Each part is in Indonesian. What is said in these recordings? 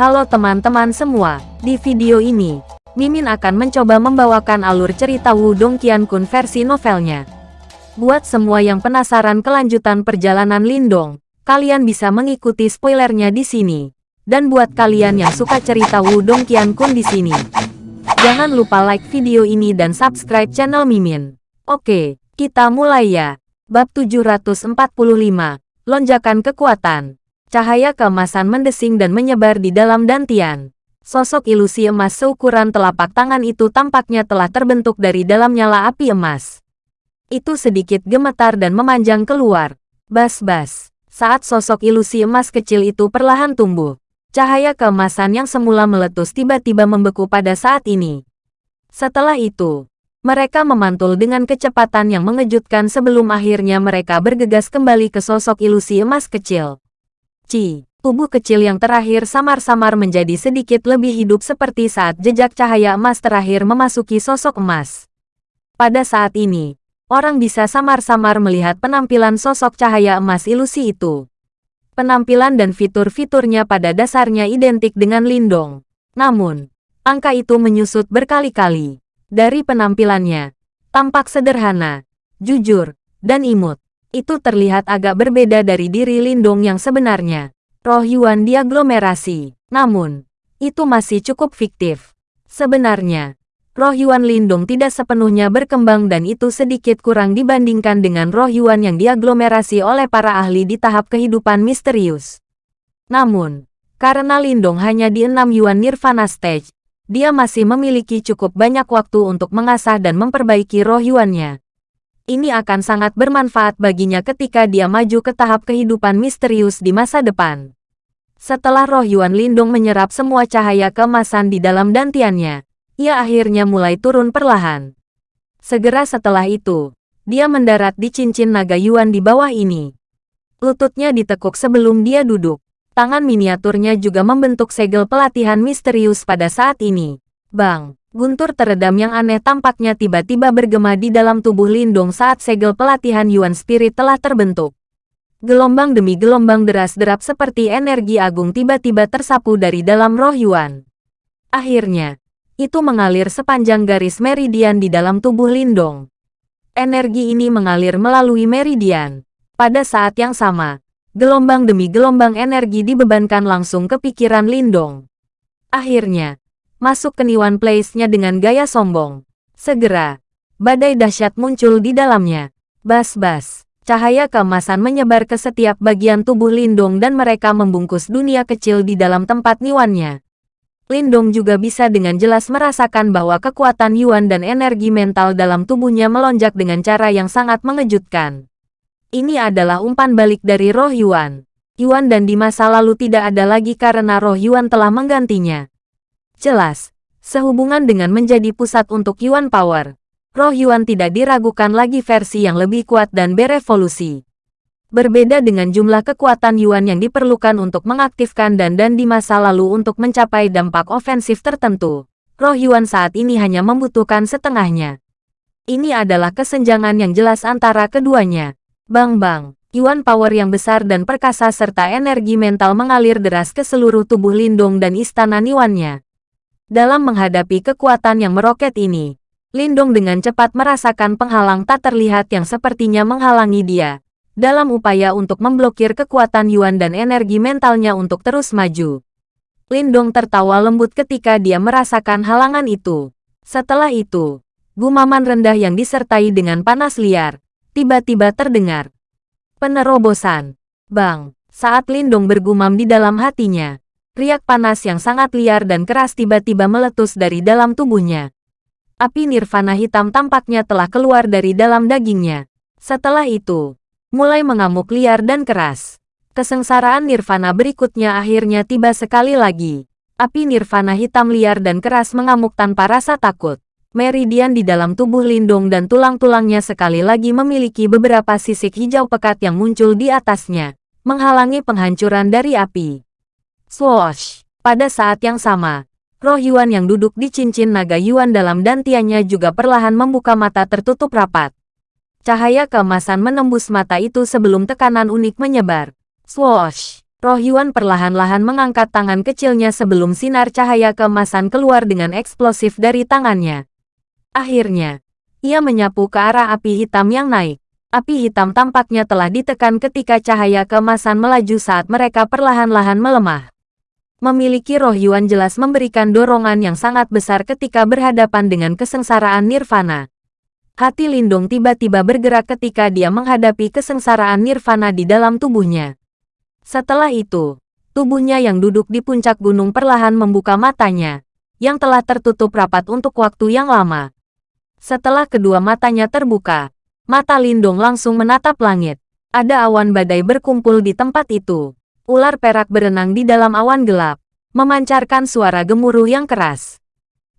Halo teman-teman semua, di video ini, Mimin akan mencoba membawakan alur cerita Wudong Qiankun versi novelnya. Buat semua yang penasaran kelanjutan perjalanan Lindong, kalian bisa mengikuti spoilernya di sini. Dan buat kalian yang suka cerita Wudong Qiankun di sini, jangan lupa like video ini dan subscribe channel Mimin. Oke, kita mulai ya. Bab 745, Lonjakan Kekuatan. Cahaya keemasan mendesing dan menyebar di dalam dantian. Sosok ilusi emas seukuran telapak tangan itu tampaknya telah terbentuk dari dalam nyala api emas. Itu sedikit gemetar dan memanjang keluar. Bas-bas. Saat sosok ilusi emas kecil itu perlahan tumbuh, cahaya keemasan yang semula meletus tiba-tiba membeku pada saat ini. Setelah itu, mereka memantul dengan kecepatan yang mengejutkan sebelum akhirnya mereka bergegas kembali ke sosok ilusi emas kecil. Ci, tubuh kecil yang terakhir samar-samar menjadi sedikit lebih hidup seperti saat jejak cahaya emas terakhir memasuki sosok emas. Pada saat ini, orang bisa samar-samar melihat penampilan sosok cahaya emas ilusi itu. Penampilan dan fitur-fiturnya pada dasarnya identik dengan Lindong. Namun, angka itu menyusut berkali-kali. Dari penampilannya, tampak sederhana, jujur, dan imut itu terlihat agak berbeda dari diri Lindung yang sebenarnya. Roh Yuan diaglomerasi. Namun, itu masih cukup fiktif. Sebenarnya, roh Yuan Lindung tidak sepenuhnya berkembang dan itu sedikit kurang dibandingkan dengan roh Yuan yang diaglomerasi oleh para ahli di tahap kehidupan misterius. Namun, karena Lindung hanya di enam Yuan Nirvana Stage, dia masih memiliki cukup banyak waktu untuk mengasah dan memperbaiki roh Yuannya ini akan sangat bermanfaat baginya ketika dia maju ke tahap kehidupan misterius di masa depan. Setelah roh Yuan Lindung menyerap semua cahaya keemasan di dalam dantiannya, ia akhirnya mulai turun perlahan. Segera setelah itu, dia mendarat di cincin naga Yuan di bawah ini. Lututnya ditekuk sebelum dia duduk. Tangan miniaturnya juga membentuk segel pelatihan misterius pada saat ini. Bang! Guntur teredam yang aneh tampaknya tiba-tiba bergema di dalam tubuh Lindong saat segel pelatihan Yuan Spirit telah terbentuk. Gelombang demi gelombang deras derap seperti energi agung tiba-tiba tersapu dari dalam roh Yuan. Akhirnya, itu mengalir sepanjang garis meridian di dalam tubuh Lindong. Energi ini mengalir melalui meridian. Pada saat yang sama, gelombang demi gelombang energi dibebankan langsung ke pikiran Lindong. Akhirnya, masuk ke Niwan Place-nya dengan gaya sombong. Segera, badai dahsyat muncul di dalamnya. Bas-bas, cahaya keemasan menyebar ke setiap bagian tubuh Lindong dan mereka membungkus dunia kecil di dalam tempat Niwannya. Lindong juga bisa dengan jelas merasakan bahwa kekuatan Yuan dan energi mental dalam tubuhnya melonjak dengan cara yang sangat mengejutkan. Ini adalah umpan balik dari roh Yuan. Yuan dan di masa lalu tidak ada lagi karena roh Yuan telah menggantinya. Jelas, sehubungan dengan menjadi pusat untuk Yuan Power, roh Yuan tidak diragukan lagi versi yang lebih kuat dan berevolusi. Berbeda dengan jumlah kekuatan Yuan yang diperlukan untuk mengaktifkan dan dan di masa lalu untuk mencapai dampak ofensif tertentu, roh Yuan saat ini hanya membutuhkan setengahnya. Ini adalah kesenjangan yang jelas antara keduanya. Bang-bang, Yuan Power yang besar dan perkasa serta energi mental mengalir deras ke seluruh tubuh Lindung dan istana Niwannya. Dalam menghadapi kekuatan yang meroket ini, Lindung dengan cepat merasakan penghalang tak terlihat yang sepertinya menghalangi dia, dalam upaya untuk memblokir kekuatan Yuan dan energi mentalnya untuk terus maju. Lindong tertawa lembut ketika dia merasakan halangan itu. Setelah itu, gumaman rendah yang disertai dengan panas liar, tiba-tiba terdengar. Penerobosan. Bang, saat Lindong bergumam di dalam hatinya, Riak panas yang sangat liar dan keras tiba-tiba meletus dari dalam tubuhnya. Api nirvana hitam tampaknya telah keluar dari dalam dagingnya. Setelah itu, mulai mengamuk liar dan keras. Kesengsaraan nirvana berikutnya akhirnya tiba sekali lagi. Api nirvana hitam liar dan keras mengamuk tanpa rasa takut. Meridian di dalam tubuh Lindung dan tulang-tulangnya sekali lagi memiliki beberapa sisik hijau pekat yang muncul di atasnya, menghalangi penghancuran dari api. Swoosh! Pada saat yang sama, roh Yuan yang duduk di cincin naga Yuan dalam dantiannya juga perlahan membuka mata tertutup rapat. Cahaya keemasan menembus mata itu sebelum tekanan unik menyebar. Swoosh! Roh Yuan perlahan-lahan mengangkat tangan kecilnya sebelum sinar cahaya keemasan keluar dengan eksplosif dari tangannya. Akhirnya, ia menyapu ke arah api hitam yang naik. Api hitam tampaknya telah ditekan ketika cahaya keemasan melaju saat mereka perlahan-lahan melemah. Memiliki roh Yuan jelas memberikan dorongan yang sangat besar ketika berhadapan dengan kesengsaraan nirvana. Hati Lindung tiba-tiba bergerak ketika dia menghadapi kesengsaraan nirvana di dalam tubuhnya. Setelah itu, tubuhnya yang duduk di puncak gunung perlahan membuka matanya, yang telah tertutup rapat untuk waktu yang lama. Setelah kedua matanya terbuka, mata Lindung langsung menatap langit. Ada awan badai berkumpul di tempat itu. Ular perak berenang di dalam awan gelap, memancarkan suara gemuruh yang keras.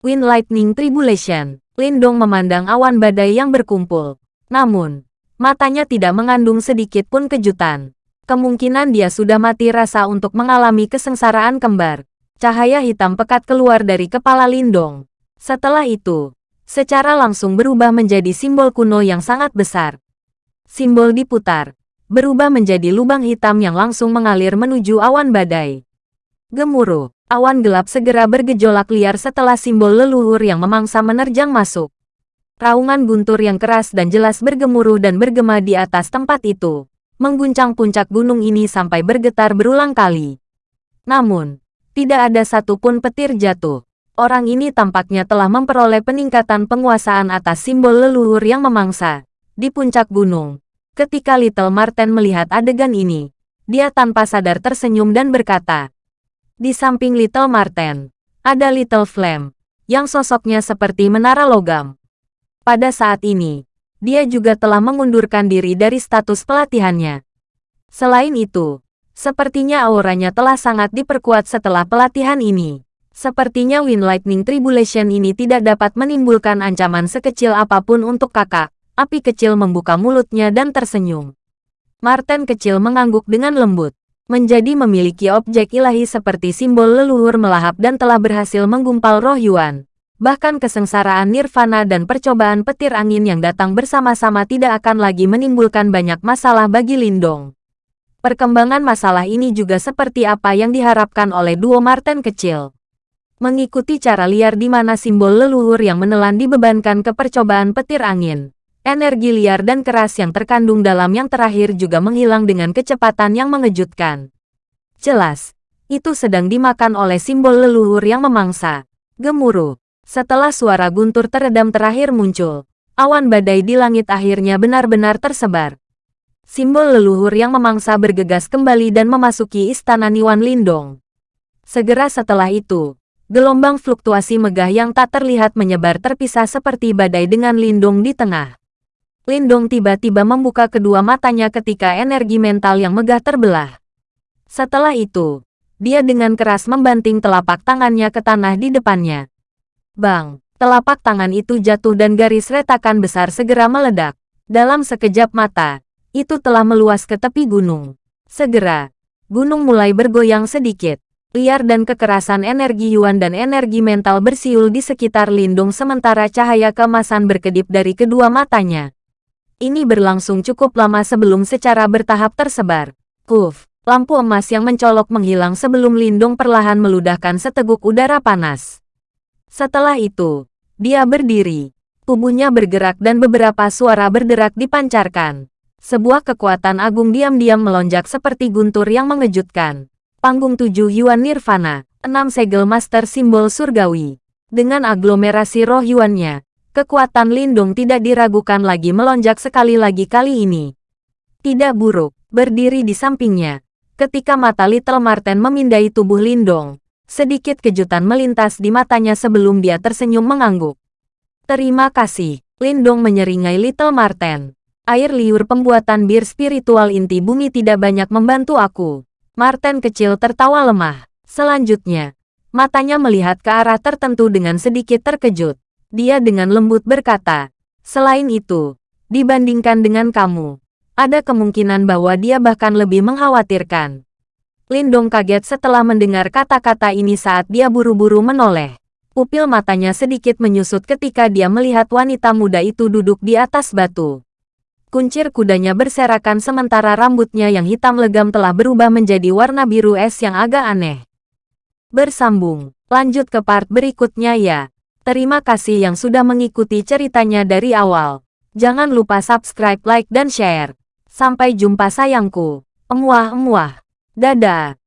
Wind Lightning Tribulation. Lindong memandang awan badai yang berkumpul. Namun, matanya tidak mengandung sedikit pun kejutan. Kemungkinan dia sudah mati rasa untuk mengalami kesengsaraan kembar. Cahaya hitam pekat keluar dari kepala Lindong. Setelah itu, secara langsung berubah menjadi simbol kuno yang sangat besar. Simbol diputar, berubah menjadi lubang hitam yang langsung mengalir menuju awan badai. Gemuruh, awan gelap segera bergejolak liar setelah simbol leluhur yang memangsa menerjang masuk. Raungan guntur yang keras dan jelas bergemuruh dan bergema di atas tempat itu mengguncang puncak gunung ini sampai bergetar berulang kali. Namun, tidak ada satupun petir jatuh. Orang ini tampaknya telah memperoleh peningkatan penguasaan atas simbol leluhur yang memangsa. Di puncak gunung, ketika Little Marten melihat adegan ini, dia tanpa sadar tersenyum dan berkata, Di samping Little Marten, ada Little Flame, yang sosoknya seperti menara logam. Pada saat ini, dia juga telah mengundurkan diri dari status pelatihannya. Selain itu, sepertinya auranya telah sangat diperkuat setelah pelatihan ini. Sepertinya Wind Lightning Tribulation ini tidak dapat menimbulkan ancaman sekecil apa pun untuk kakak. Api kecil membuka mulutnya dan tersenyum. Martin kecil mengangguk dengan lembut. Menjadi memiliki objek ilahi seperti simbol leluhur melahap dan telah berhasil menggumpal roh Yuan. Bahkan kesengsaraan nirvana dan percobaan petir angin yang datang bersama-sama tidak akan lagi menimbulkan banyak masalah bagi Lindong. Perkembangan masalah ini juga seperti apa yang diharapkan oleh duo Martin kecil. Mengikuti cara liar di mana simbol leluhur yang menelan dibebankan ke percobaan petir angin. Energi liar dan keras yang terkandung dalam yang terakhir juga menghilang dengan kecepatan yang mengejutkan. Jelas, itu sedang dimakan oleh simbol leluhur yang memangsa. Gemuruh. Setelah suara guntur teredam terakhir muncul, awan badai di langit akhirnya benar-benar tersebar. Simbol leluhur yang memangsa bergegas kembali dan memasuki istana Niwan Lindong. Segera setelah itu, gelombang fluktuasi megah yang tak terlihat menyebar terpisah seperti badai dengan Lindong di tengah. Lindong tiba-tiba membuka kedua matanya ketika energi mental yang megah terbelah. Setelah itu, dia dengan keras membanting telapak tangannya ke tanah di depannya. Bang! Telapak tangan itu jatuh dan garis retakan besar segera meledak. Dalam sekejap mata, itu telah meluas ke tepi gunung. Segera, gunung mulai bergoyang sedikit. Liar dan kekerasan energi Yuan dan energi mental bersiul di sekitar lindung sementara cahaya kemasan berkedip dari kedua matanya. Ini berlangsung cukup lama sebelum secara bertahap tersebar. Puff, lampu emas yang mencolok menghilang sebelum lindung perlahan meludahkan seteguk udara panas. Setelah itu, dia berdiri. Tubuhnya bergerak dan beberapa suara berderak dipancarkan. Sebuah kekuatan agung diam-diam melonjak seperti guntur yang mengejutkan. Panggung tujuh Yuan Nirvana, enam segel master simbol surgawi. Dengan aglomerasi roh Yuannya, kekuatan lindung tidak diragukan lagi melonjak sekali lagi kali ini. Tidak buruk, berdiri di sampingnya. Ketika mata Little Marten memindai tubuh Lindong, Sedikit kejutan melintas di matanya sebelum dia tersenyum mengangguk. Terima kasih, Lindong menyeringai Little Marten. Air liur pembuatan bir spiritual inti bumi tidak banyak membantu aku. Marten kecil tertawa lemah. Selanjutnya, matanya melihat ke arah tertentu dengan sedikit terkejut. Dia dengan lembut berkata, Selain itu, dibandingkan dengan kamu, ada kemungkinan bahwa dia bahkan lebih mengkhawatirkan. Lindong kaget setelah mendengar kata-kata ini saat dia buru-buru menoleh. Pupil matanya sedikit menyusut ketika dia melihat wanita muda itu duduk di atas batu. Kuncir kudanya berserakan sementara rambutnya yang hitam legam telah berubah menjadi warna biru es yang agak aneh. Bersambung, lanjut ke part berikutnya ya. Terima kasih yang sudah mengikuti ceritanya dari awal. Jangan lupa subscribe, like, dan share. Sampai jumpa sayangku. Emuah-emuah. Dadah.